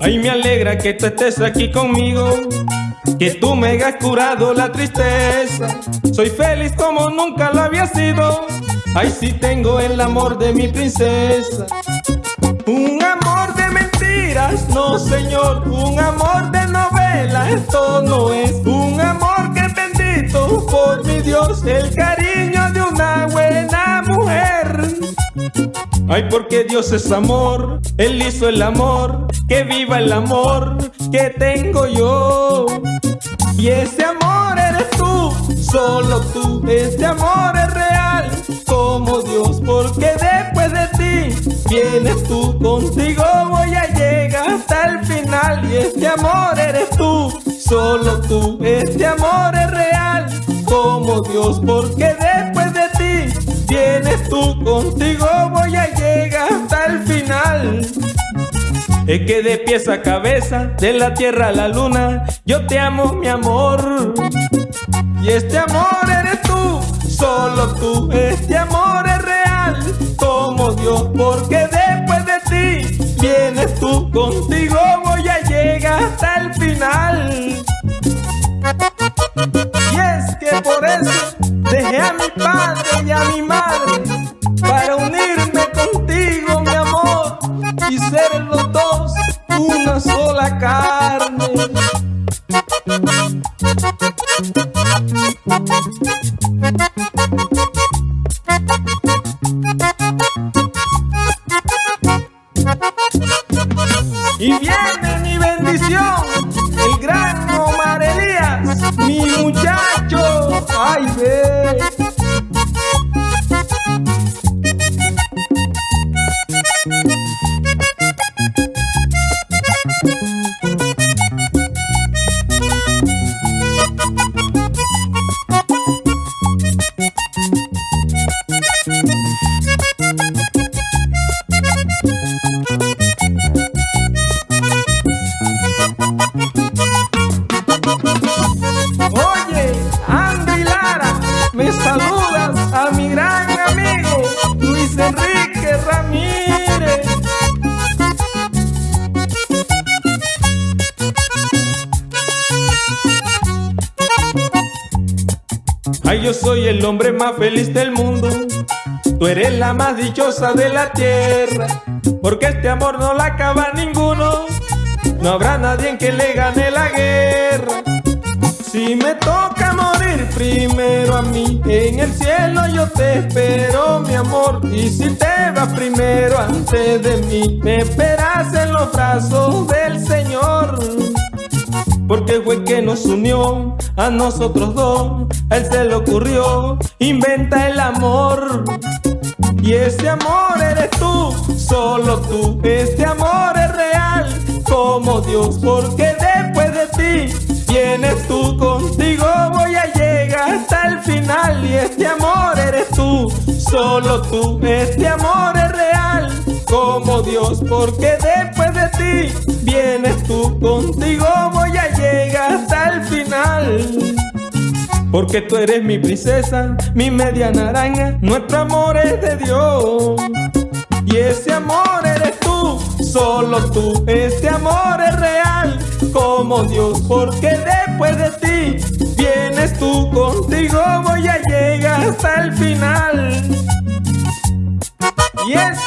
Ay, me alegra que tú estés aquí conmigo, que tú me hayas curado la tristeza. Soy feliz como nunca lo había sido. Ay, sí tengo el amor de mi princesa. Un amor de mentiras, no señor, un amor de novela, esto no es un amor que bendito por mi Dios el cariño. Ay, porque Dios es amor, Él hizo el amor, que viva el amor que tengo yo. Y ese amor eres tú, solo tú, este amor es real como Dios, porque después de ti vienes tú, contigo voy a llegar hasta el final. Y este amor eres tú, solo tú, este amor es real como Dios, porque después de ti vienes tú, contigo voy a llegar hasta el final. Es que de pies a cabeza, de la tierra a la luna, yo te amo mi amor. Y este amor eres tú, solo tú, este amor es real como Dios, porque después de ti vienes tú, contigo voy a llegar hasta el Y viene mi bendición, el gran Omar Elías, mi muchacho, ay ve. Yo soy el hombre más feliz del mundo. Tú eres la más dichosa de la tierra. Porque este amor no la acaba ninguno. No habrá nadie en que le gane la guerra. Si me toca morir primero a mí, en el cielo yo te espero, mi amor. Y si te vas primero antes de mí, me esperas en los brazos del Señor. Porque fue que nos unió a nosotros dos, a él se le ocurrió, inventa el amor. Y ese amor eres tú, solo tú, este amor es real como Dios, porque después de ti vienes tú, contigo. Voy a llegar hasta el final. Y este amor eres tú, solo tú, este amor es real como Dios, porque después de ti vienes tú, contigo Porque tú eres mi princesa, mi media naranja, nuestro amor es de Dios. Y ese amor eres tú, solo tú, este amor es real como Dios, porque después de ti vienes tú, contigo voy a llegar hasta el final. Y es